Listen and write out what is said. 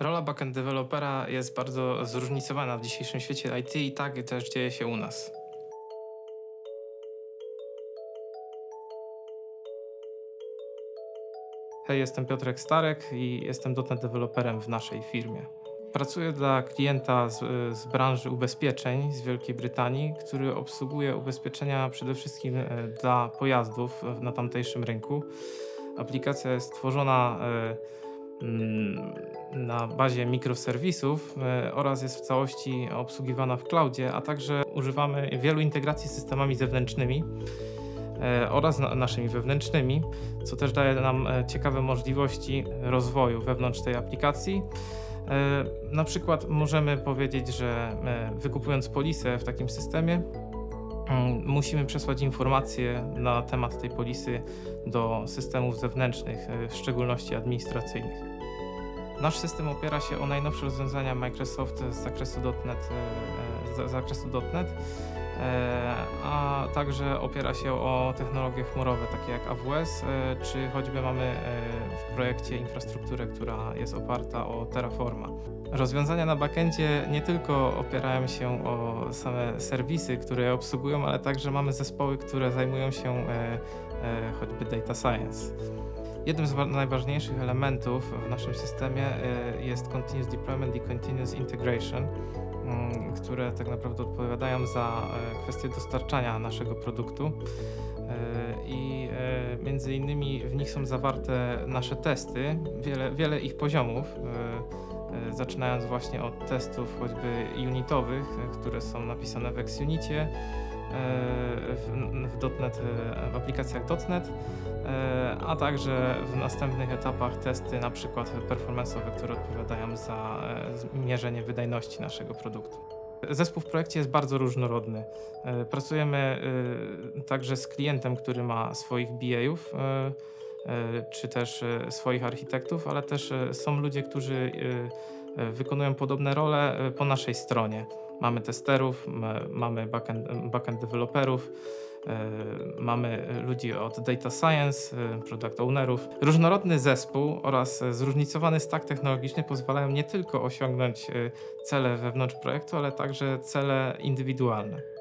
Rola backend dewelopera jest bardzo zróżnicowana w dzisiejszym świecie IT i tak też dzieje się u nas. Hej, jestem Piotrek Starek i jestem .NET deweloperem w naszej firmie. Pracuję dla klienta z, z branży ubezpieczeń z Wielkiej Brytanii, który obsługuje ubezpieczenia przede wszystkim e, dla pojazdów na tamtejszym rynku. Aplikacja jest tworzona e, na bazie mikroserwisów e, oraz jest w całości obsługiwana w cloudzie, a także używamy wielu integracji z systemami zewnętrznymi e, oraz na- naszymi wewnętrznymi, co też daje nam e, ciekawe możliwości rozwoju wewnątrz tej aplikacji. Na przykład możemy powiedzieć, że wykupując polisę w takim systemie, mm, musimy przesłać informacje na temat tej polisy do systemów zewnętrznych, e, w szczególności administracyjnych. Nasz system opiera się o najnowsze rozwiązania Microsoft z zakresu .NET, e, z zakresu .NET e, a także opiera się o technologie chmurowe takie jak AWS, e, czy choćby mamy e, w projekcie infrastrukturę, która jest oparta o Terraforma. Rozwiązania na backendzie nie tylko opierają się o same serwisy, które je obsługują, ale także mamy zespoły, które zajmują się e, choćby data science. Jednym z wa- najważniejszych elementów w naszym systemie jest Continuous Deployment i Continuous Integration, które tak naprawdę odpowiadają za e, kwestię dostarczania naszego produktu. E, I e, między innymi w nich są zawarte nasze testy, wiele, wiele ich poziomów, zaczynając właśnie od testów choćby unitowych, które są napisane w XUnicie, w, w, .NET, e, w aplikacjach .NET, e, a także w następnych etapach testy na przykład performance'owe, które odpowiadają za e, mierzenie wydajności naszego produktu. Zespół w projekcie jest bardzo różnorodny. Pracujemy także z klientem, który ma swoich BA-ów, czy też e, swoich architektów, ale też e, są ludzie, którzy e, e, wykonują podobne role e, po naszej stronie. Mamy testerów, mamy backend, backend deweloperów, e, mamy ludzi od data science, e, product ownerów. Różnorodny zespół oraz e, zróżnicowany stack technologiczny pozwalają nie tylko osiągnąć e, cele wewnątrz projektu, ale także cele indywidualne.